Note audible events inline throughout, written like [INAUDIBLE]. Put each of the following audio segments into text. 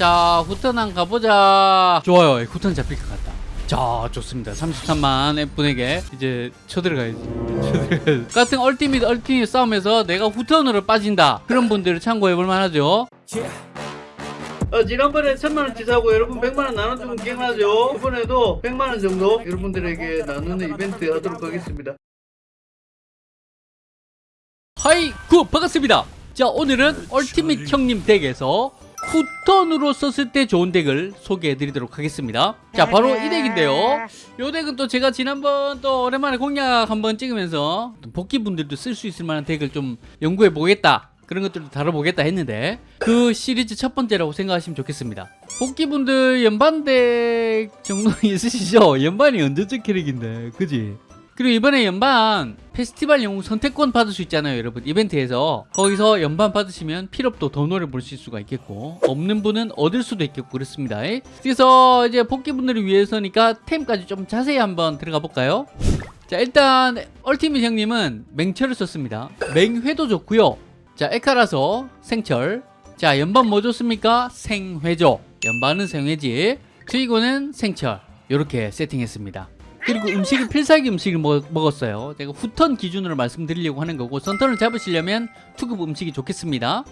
자 후턴 한 가보자. 좋아요. 후턴 잡힐 것 같다. 자 좋습니다. 33만 분에게 이제 쳐들어가야지. 쳐들어가야지. 같은 얼티밋 얼티밋 싸움에서 내가 후턴으로 빠진다. 그런 분들을 참고해 볼 만하죠. 어, 지난번에 천만원치 사고 여러분 100만원 나눠주면 기억나죠? 이번에도 100만원 정도 여러분들에게 나누는 이벤트 하도록 하겠습니다. 하이 구 반갑습니다. 자 오늘은 얼티밋 형님 덱에서 후턴으로 썼을 때 좋은 덱을 소개해 드리도록 하겠습니다. 자 바로 이 덱인데요. 이 덱은 또 제가 지난번 또 오랜만에 공략 한번 찍으면서 복귀분들도 쓸 수 있을 만한 덱을 좀 연구해 보겠다. 그런 것들도 다뤄보겠다 했는데 그 시리즈 첫 번째라고 생각하시면 좋겠습니다. 복귀분들 연반덱 정도 [LAUGHS] 있으시죠? 연반이 언제적 캐릭인데 그지? 그리고 이번에 연반 페스티벌 영웅 선택권 받을 수 있잖아요 여러분. 이벤트에서. 거기서 연반 받으시면 필업도 더 노래 보실 수가 있겠고 없는 분은 얻을 수도 있겠고 그렇습니다. 그래서 이제 복귀분들을 위해서니까 템까지 좀 자세히 한번 들어가 볼까요? 자 일단 얼티밋 형님은 맹철을 썼습니다. 맹회도 좋고요. 자 에카라서 생철. 자 연반 뭐 좋습니까? 생회죠 연반은 생회지. 주의고는 생철. 이렇게 세팅했습니다 그리고 음식을 필살기 음식을 먹, 먹었어요. 제가 후턴 기준으로 말씀드리려고 하는 거고 선턴을 잡으시려면 투급 음식이 좋겠습니다.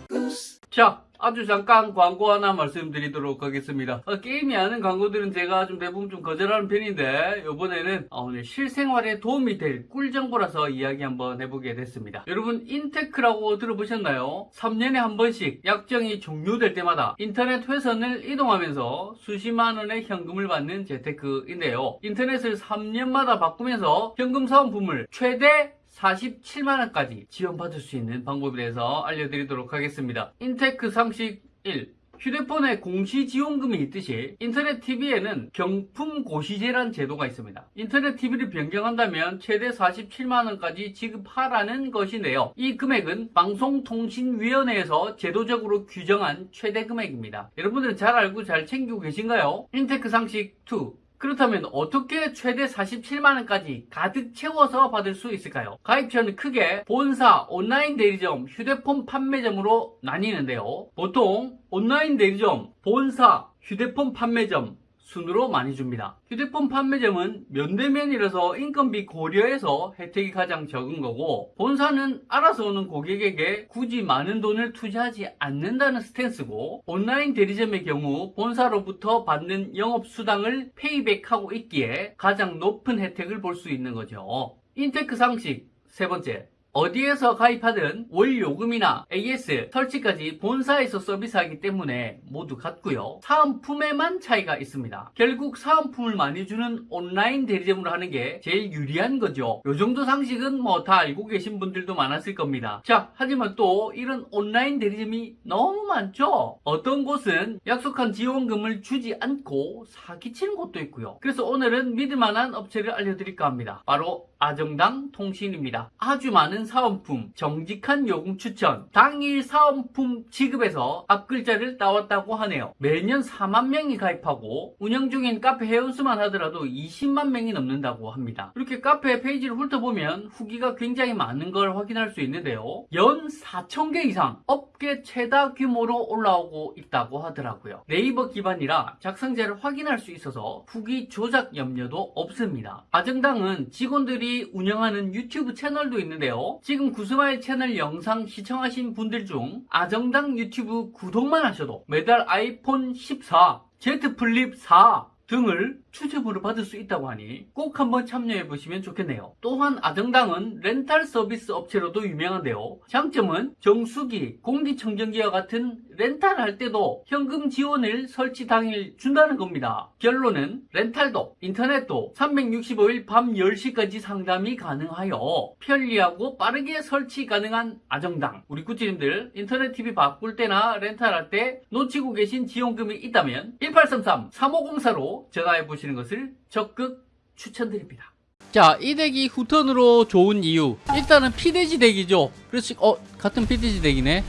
자 아주 잠깐 광고 하나 말씀드리도록 하겠습니다. 어, 게임이 아닌 광고들은 제가 좀 대부분 좀 거절하는 편인데 이번에는 어, 오늘 실생활에 도움이 될 꿀 정보라서 이야기 한번 해보게 됐습니다. 여러분 인테크라고 들어보셨나요? 3년에 한 번씩 약정이 종료될 때마다 인터넷 회선을 이동하면서 수십만 원의 현금을 받는 재테크인데요. 인터넷을 3년마다 바꾸면서 현금 사은품을 최대 47만원까지 지원받을 수 있는 방법에 대해서 알려드리도록 하겠습니다. 인테크 상식 1. 휴대폰에 공시지원금이 있듯이 인터넷 TV에는 경품 고시제란 제도가 있습니다. 인터넷 TV를 변경한다면 최대 47만원까지 지급하라는 것인데요. 이 금액은 방송통신위원회에서 제도적으로 규정한 최대 금액입니다. 여러분들은 잘 알고 잘 챙기고 계신가요? 인테크 상식 2. 그렇다면 어떻게 최대 47만원까지 가득 채워서 받을 수 있을까요? 가입처는 크게 본사, 온라인 대리점, 휴대폰 판매점으로 나뉘는데요. 보통 온라인 대리점, 본사, 휴대폰 판매점, 순으로 많이 줍니다. 휴대폰 판매점은 면대면이라서 인건비 고려해서 혜택이 가장 적은 거고 본사는 알아서 오는 고객에게 굳이 많은 돈을 투자하지 않는다는 stance고 온라인 대리점의 경우 본사로부터 받는 영업수당을 payback하고 있기에 가장 높은 혜택을 볼 수 있는 거죠. 인테크 상식 세 번째 어디에서 가입하든 월 요금이나 AS 설치까지 본사에서 서비스하기 때문에 모두 같고요. 사은품에만 차이가 있습니다. 결국 사은품을 많이 주는 온라인 대리점으로 하는 게 제일 유리한 거죠. 요 정도 상식은 뭐 다 알고 계신 분들도 많았을 겁니다. 자, 하지만 또 이런 온라인 대리점이 너무 많죠? 어떤 곳은 약속한 지원금을 주지 않고 사기치는 곳도 있고요. 그래서 오늘은 믿을만한 업체를 알려드릴까 합니다. 바로 아정당 통신입니다. 아주 많은 사은품, 정직한 요금 추천, 당일 사은품 지급에서 앞글자를 따왔다고 하네요. 매년 4만 명이 가입하고 운영 중인 카페 회원수만 하더라도 20만 명이 넘는다고 합니다. 이렇게 카페 페이지를 훑어보면 후기가 굉장히 많은 걸 확인할 수 있는데요. 연 4천 개 이상 업계 최다 규모로 올라오고 있다고 하더라고요. 네이버 기반이라 작성자를 확인할 수 있어서 후기 조작 염려도 없습니다. 아정당은 직원들이 운영하는 유튜브 채널도 있는데요. 지금 구스마일 채널 영상 시청하신 분들 중 아정당 유튜브 구독만 하셔도 매달 아이폰 14, Z 플립 4 등을 추첨으로 받을 수 있다고 하니 꼭 한번 참여해 보시면 좋겠네요. 또한 아정당은 렌탈 서비스 업체로도 유명한데요. 장점은 정수기, 공기청정기와 같은 렌탈 할 때도 현금 지원을 설치 당일 준다는 겁니다. 결론은 렌탈도 인터넷도 365일 밤 10시까지 상담이 가능하여 편리하고 빠르게 설치 가능한 아정당 우리 구찌님들 인터넷 TV 바꿀 때나 렌탈할 때 놓치고 계신 지원금이 있다면 1833 3504로 전화해 보시 는 것을 적극 추천드립니다. 자, 이 덱이 후턴으로 좋은 이유. 일단은 피데지 덱이죠. 그렇지, 어, 같은 피데지 덱이네.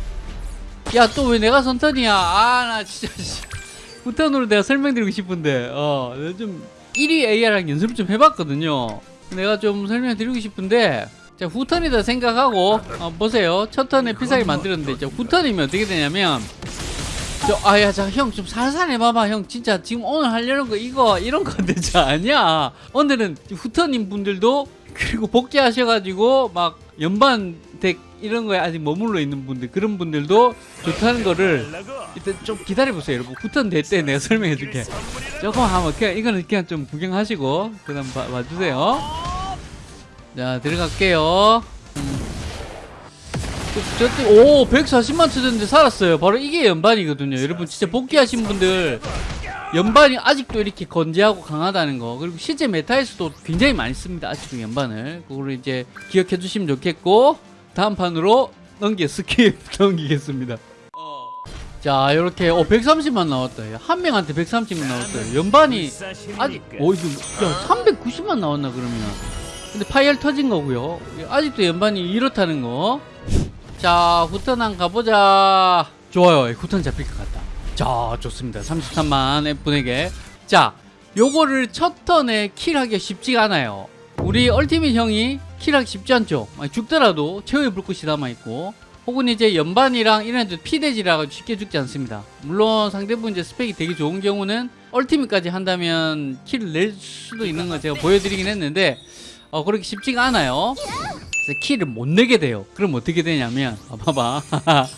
야, 또 왜 내가 선턴이야? 아, 나 진짜. 후턴으로 내가 설명드리고 싶은데, 어, 좀 1위 AR랑 연습을 좀 해봤거든요. 내가 좀 설명드리고 싶은데, 자, 후턴이다 생각하고, 어, 보세요. 첫 턴에 필살기 만들었는데, 이제 후턴이면 어떻게 되냐면, 저 아야 자 형 좀 살살 해봐봐. 형 진짜 지금 오늘 하려는 거 이거 이런 컨텐츠 아니야 오늘은 후터님 분들도 그리고 복귀하셔가지고 막 연반 덱 이런 거에 아직 머물러 있는 분들 그런 분들도 좋다는 거를 일단 좀 기다려보세요 여러분. 후턴 될 때 내가 설명해 줄게. 조금 한번 그냥 이거는 그냥 좀 구경하시고 그 다음 봐, 봐주세요. 자 들어갈게요 저, 오 140만 쳐졌는데 살았어요. 바로 이게 연반이거든요. 여러분 진짜 복귀하신 분들 연반이 아직도 이렇게 건재하고 강하다는 거. 그리고 실제 meta에서도 굉장히 많이 씁니다. 아직도 연반을. 그거를 이제 기억해 주시면 좋겠고 다음 판으로 넘기 skip [LAUGHS] 넘기겠습니다. 자 이렇게 어 130만 나왔다 한 명한테 130만 나왔어요. 연반이 아직 오 이거 야 390만 나왔나 그러면. 근데 파이얼 터진 거고요. 아직도 연반이 이렇다는 거 자 후턴 가보자. 좋아요. 후턴 잡힐 것 같다. 자 좋습니다. 33만 F분에게. 자 요거를 첫 턴에 kill하기가 쉽지가 않아요. 우리 얼티밋 형이 kill하기 쉽지 않죠? 죽더라도 최후의 불꽃이 남아있고 혹은 이제 연반이랑 이런 애들 피돼지라 쉽게 죽지 않습니다. 물론 상대분 이제 스펙이 되게 좋은 경우는 얼티밋까지 한다면 kill을 낼 수도 있는 거 제가 보여드리긴 했는데 어, 그렇게 쉽지가 않아요 킬을 못 내게 돼요. 그럼 어떻게 되냐면 아, 봐봐.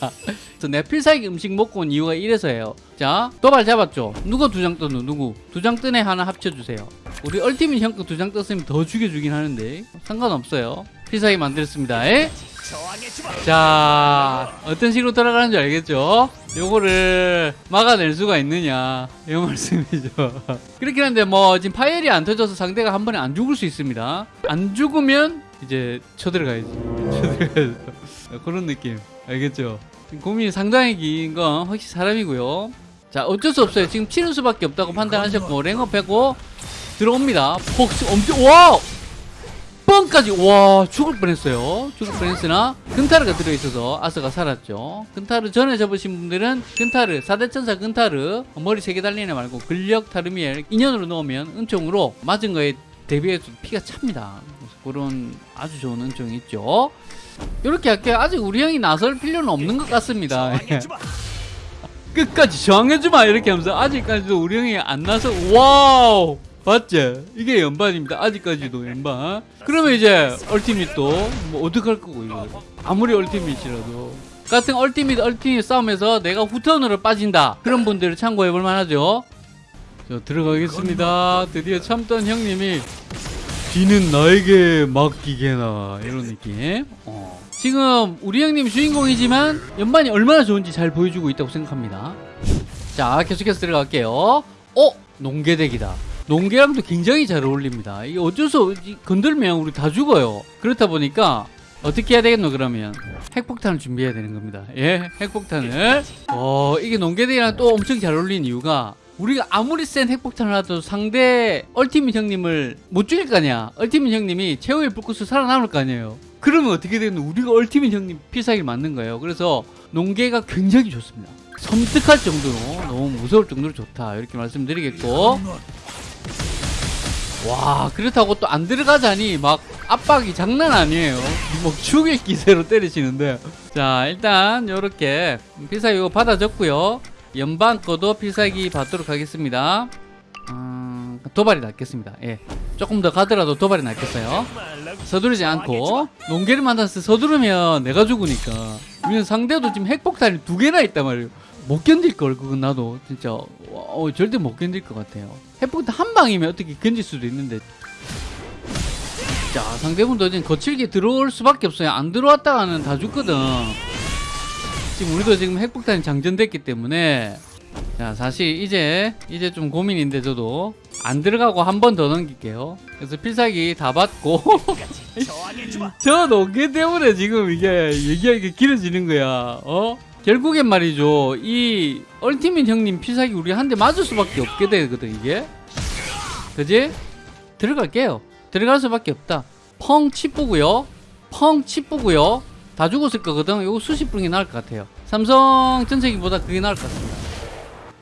[LAUGHS] 내가 필살기 음식 먹고 온 이유가 이래서예요. 자 도발 잡았죠? 누가 두 장 떴노? 누구? 두 장 뜬애 하나 합쳐주세요. 우리 얼티밋 형거 두 장 떴으면 더 죽여주긴 하는데. 상관없어요. 필살기 만들었습니다. 에? 자 어떤 식으로 돌아가는 줄 알겠죠? 요거를 막아낼 수가 있느냐? 이 말씀이죠. [LAUGHS] 그렇긴 한데 뭐 지금 파일이 안 터져서 상대가 한 번에 안 죽을 수 있습니다. 안 죽으면 이제 쳐들어가야지. 쳐들어가야죠. 그런 느낌. 알겠죠? 고민이 상당히 긴 건 확실히 사람이고요. 자 어쩔 수 없어요. 지금 치는 수밖에 없다고 판단하셨고 랭업 빼고 들어옵니다. 폭스 엄청 wow! 번까지 와 죽을 뻔했어요. 죽을 뻔했으나 근타르가 들어있어서 아스가 살았죠. 근타르 전에 접으신 분들은 근타르 4대천사 근타르 머리 3개 달린 애 말고 근력 타르미엘 인연으로 넣으면 은총으로 맞은 거에 대비해서 피가 찹니다 그런 아주 좋은 은총이 있죠 이렇게 할게요 아직 우리 형이 나설 필요는 없는 것 같습니다 [LAUGHS] 끝까지 저항해주마 이렇게 하면서 아직까지도 우리 형이 안 나서 wow 맞지? 이게 연반입니다. 아직까지도 연반. 그러면 이제 얼티밋도 뭐 어떡할 거고 이거. 아무리 얼티밋이라도. 같은 얼티밋 얼티밋 싸움에서 내가 후턴으로 빠진다. 그런 분들을 참고해 볼 만하죠. 자, 들어가겠습니다. 드디어 참던 형님이 뒤는 나에게 맡기게나 이런 느낌. 어. 지금 우리 형님 주인공이지만 연반이 얼마나 좋은지 잘 보여주고 있다고 생각합니다. 자, 계속해서 들어갈게요. 어? 농계덱이다. 농계랑도 굉장히 잘 어울립니다. 이게 어쩔 수 없이 건들면 우리 다 죽어요. 그렇다 보니까 어떻게 해야 되겠노 그러면 핵폭탄을 준비해야 되는 겁니다. 예, 핵폭탄을. 어, 이게 농계대랑 또 엄청 잘 어울리는 이유가 우리가 아무리 센 핵폭탄을 하도 상대 얼티밋 형님을 못 죽일 거 아니야. 얼티밋 형님이 최후의 불꽃을 살아남을 거 아니에요. 그러면 어떻게 되겠노? 우리가 얼티밋 형님 필살기를 맞는 거예요. 그래서 농계가 굉장히 좋습니다. 섬뜩할 정도로 너무 무서울 정도로 좋다. 이렇게 말씀드리겠고. 와 그렇다고 또 안 들어가자니 막 압박이 장난 아니에요 뭐 죽일 기세로 때리시는데 자 일단 요렇게 필살기 받아줬고요 연방 거도 필살기 받도록 하겠습니다. 음, 도발이 낫겠습니다. 예. 조금 더 가더라도 도발이 낫겠어요. 서두르지 않고 농계를 만났을 때 서두르면 내가 죽으니까 우리는 상대도 지금 핵폭탄이 두 개나 있단 말이에요. 못 견딜 걸 그건 나도. 진짜. 어, 절대 못 견딜 것 같아요. 핵폭탄 한 방이면 어떻게 견딜 수도 있는데. 자 상대분도 지금 거칠게 들어올 수밖에 없어요. 안 들어왔다가는 다 죽거든 지금 우리도 지금 핵폭탄이 장전됐기 때문에 자 사실 이제 이제 좀 고민인데 저도 안 들어가고 한 번 더 넘길게요. 그래서 필살기 다 받고. [LAUGHS] 저 농계 때문에 지금 이게 얘기하기가 길어지는 거야. 어? 결국엔 말이죠. 이 얼티밋 형님 필살기 우리 한 대 맞을 수밖에 없게 되거든 이게. 그지? 들어갈게요. 들어갈 수밖에 없다. 펑 치뿌고요. 펑 치뿌고요 다 죽었을 거거든. 이거 수십 분이 나을 것 같아요. 삼성 전체기보다 그게 나을 것 같습니다.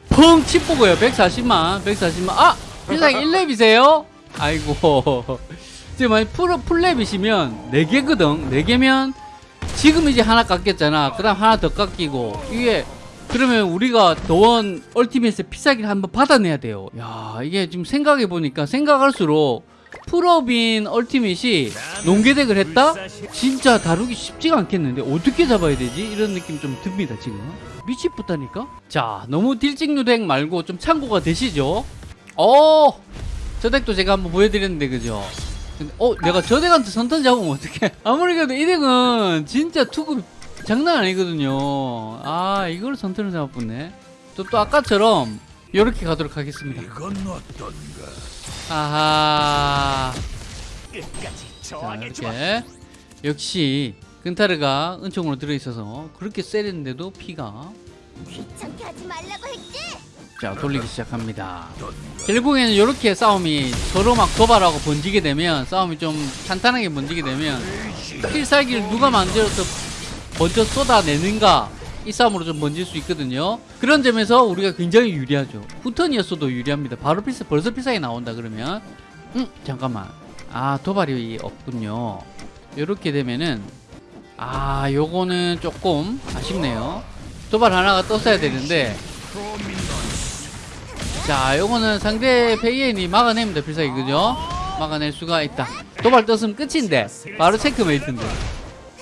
펑 치뿌고요. 140만 140만. 아! 필살기 1렙이세요? 아이고. [LAUGHS] 지금 만약 풀, 풀렙이시면 4개거든. 4개면 지금 이제 하나 깎였잖아. 그 다음 하나 더 깎이고. 이게 그러면 우리가 더원 얼티밋의 필살기를 한번 받아내야 돼요. 야, 이게 지금 생각해 보니까 생각할수록 풀업인 얼티밋이 농계deck을 했다? 진짜 다루기 쉽지가 않겠는데 어떻게 잡아야 되지? 이런 느낌 좀 듭니다 지금 미치겠다니까 자 너무 딜찍누 deck 말고 좀 참고가 되시죠? 어! 저 deck도 제가 한번 보여드렸는데 그죠? 근데 어 내가 저 deck한테 선턴 잡으면 어떡해 [LAUGHS] 아무리 그래도 이 deck은 진짜 투급 장난 아니거든요 아 이걸 선턴을 잡았네 또, 또 아까처럼 이렇게 가도록 하겠습니다 이건 어떤가? 아하. 자. 이렇게 역시 근타르가 은총으로 들어있어서 그렇게 세렸는데도 피가. 귀찮게 하지 말라고 했지? 자 돌리기 시작합니다. 결국에는 이렇게 싸움이 서로 막 도발하고 번지게 되면 싸움이 좀 탄탄하게 번지게 되면 필살기를 누가 만들어서 먼저 쏟아내는가 이 싸움으로 좀 번질 수 있거든요. 그런 점에서 우리가 굉장히 유리하죠. 후턴이었어도 유리합니다. 바로 필살 벌써 필살기 나온다 그러면. 음 잠깐만. 아 도발이 없군요. 이렇게 되면은 아 요거는 조금 아쉽네요. 도발 하나가 떴어야 되는데. 자 요거는 상대 페이엔이 막아냅니다. 필살기 그죠? 막아낼 수가 있다. 도발 떴으면 끝인데 바로 checkmate인데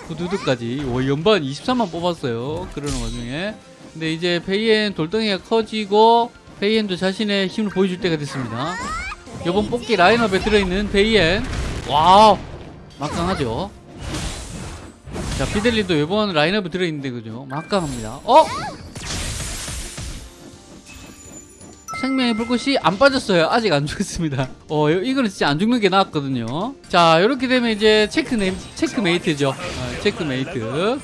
후두두까지. 와 연반 23만 뽑았어요 그러는 와중에. 근데 이제 페이엔 돌덩이가 커지고 페이엔도 자신의 힘을 보여줄 때가 됐습니다. 요번 뽑기 라인업에 들어있는 페이엔. wow 막강하죠? 자 피델리도 이번 라인업에 들어있는데 그죠? 막강합니다. 어? 생명의 불꽃이 안 빠졌어요. 아직 안 죽었습니다. 어 요- 이거는 진짜 안 죽는 게 나았거든요. 자 이렇게 되면 이제 check네 checkmate죠. 어, 체크메이트.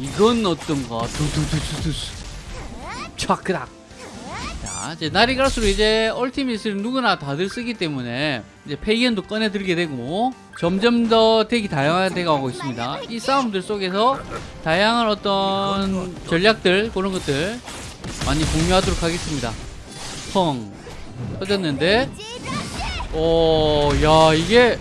이건 어떤가 두두두두두 촥그닥. 자 이제 날이 갈수록 이제 얼티밋을 누구나 다들 쓰기 때문에 이제 페이엔도 꺼내 들게 되고 점점 더 덱이 다양하게 가고 있습니다. 이 싸움들 속에서 다양한 어떤 전략들 그런 것들 많이 공유하도록 하겠습니다 펑 터졌는데 오, 야, 이게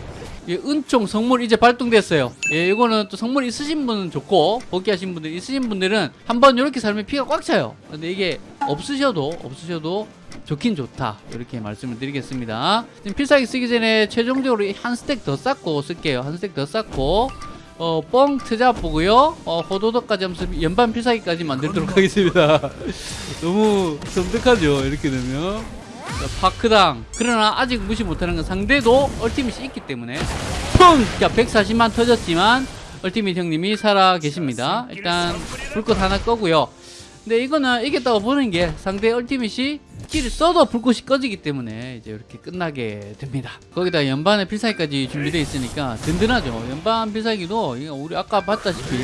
이 은총 성물 이제 발동됐어요. 예, 이거는 또 성물 있으신 분은 좋고 복귀하신 분들 있으신 분들은 한번 이렇게 살면 피가 꽉 차요. 근데 이게 없으셔도 없으셔도 좋긴 좋다. 이렇게 말씀을 드리겠습니다. 지금 필살기 쓰기 전에 최종적으로 이한 스택 더 쌓고 쓸게요. 한 스택 더 쌓고 어, 뻥 트잡 보고요. 어, 호도덕까지 하면서 연반 필살기까지 만들도록 하겠습니다. [LAUGHS] 너무 섬뜩하죠. 이렇게 되면. 자, 파크당. 그러나 아직 무시 못하는 건 상대도 얼티밋이 있기 때문에. 펑! 자, 140만 터졌지만, 얼티밋 형님이 살아 계십니다. 일단, 불꽃 하나 꺼고요. 근데 이거는 이겼다고 보는 게 상대 얼티밋이 키를 써도 불꽃이 꺼지기 때문에 이제 이렇게 끝나게 됩니다. 거기다 연반의 필살기까지 준비되어 있으니까 든든하죠. 연반 필살기도 우리 아까 봤다시피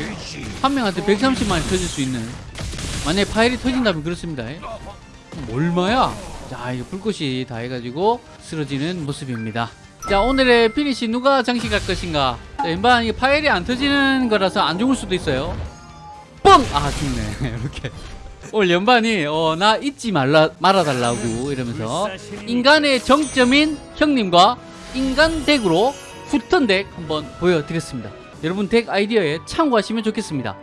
한 명한테 130만이 터질 수 있는 만약에 파일이 터진다면 그렇습니다. 얼마야? 자, 이거 불꽃이 다 해가지고 쓰러지는 모습입니다. 자, 오늘의 피니시 누가 장식할 것인가? 자, 이게 파일이 안 터지는 거라서 안 죽을 수도 있어요. 뻥! 아, 죽네. [LAUGHS] 이렇게. 오늘 연반이, 어, 나 잊지 말라, 말아달라고 이러면서 인간의 정점인 형님과 인간 deck으로 후턴 deck 한번 보여드렸습니다. 여러분 덱 아이디어에 참고하시면 좋겠습니다.